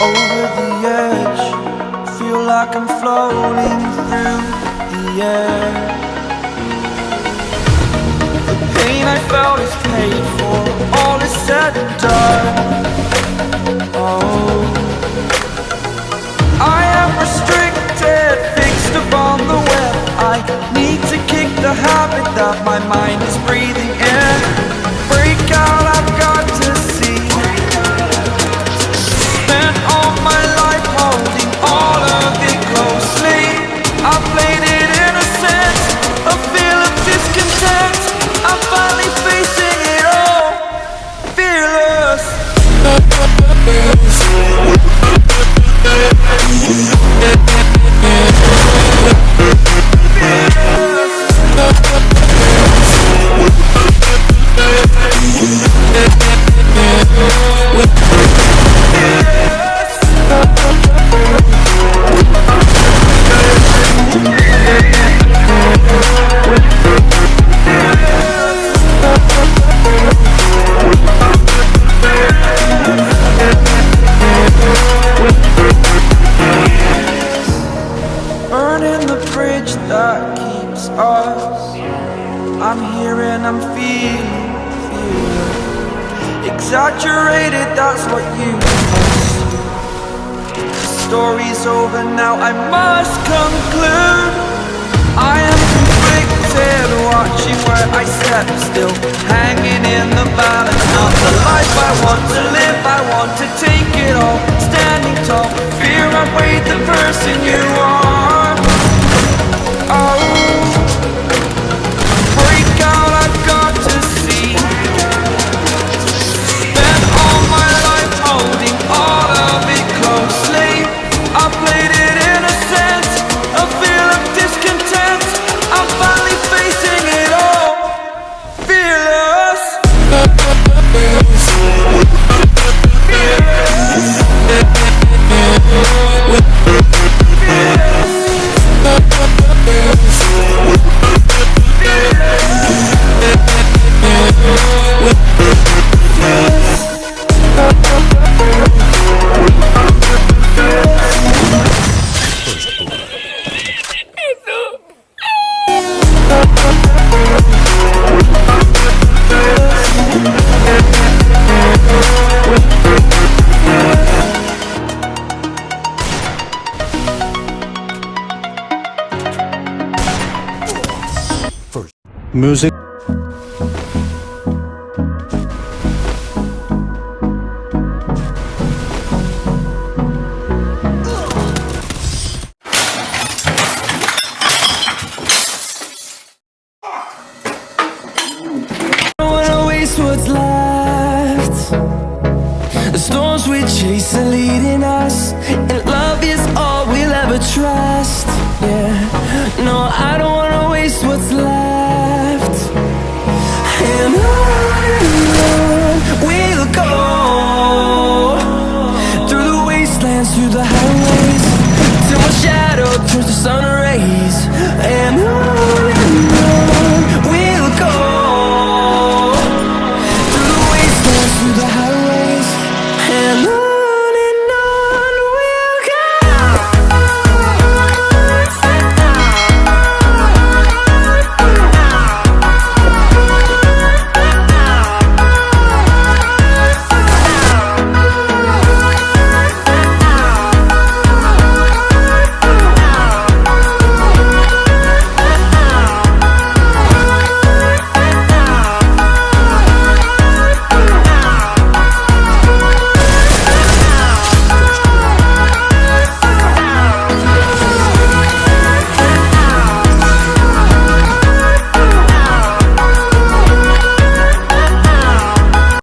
over the edge. Feel like I'm floating through the air. The pain I felt is paid for. All is said and done. Oh. I am restricted Fixed upon the web. I need to kick the habit that my mind is breathing Yeah. That keeps us. I'm here and I'm feeling, feeling. Exaggerated, that's what you assume The story's over now, I must conclude. I am conflicted, watching where I step still. Hanging in the balance, not the life I want to live. I want to take Music. what's left The storms we chase are leading us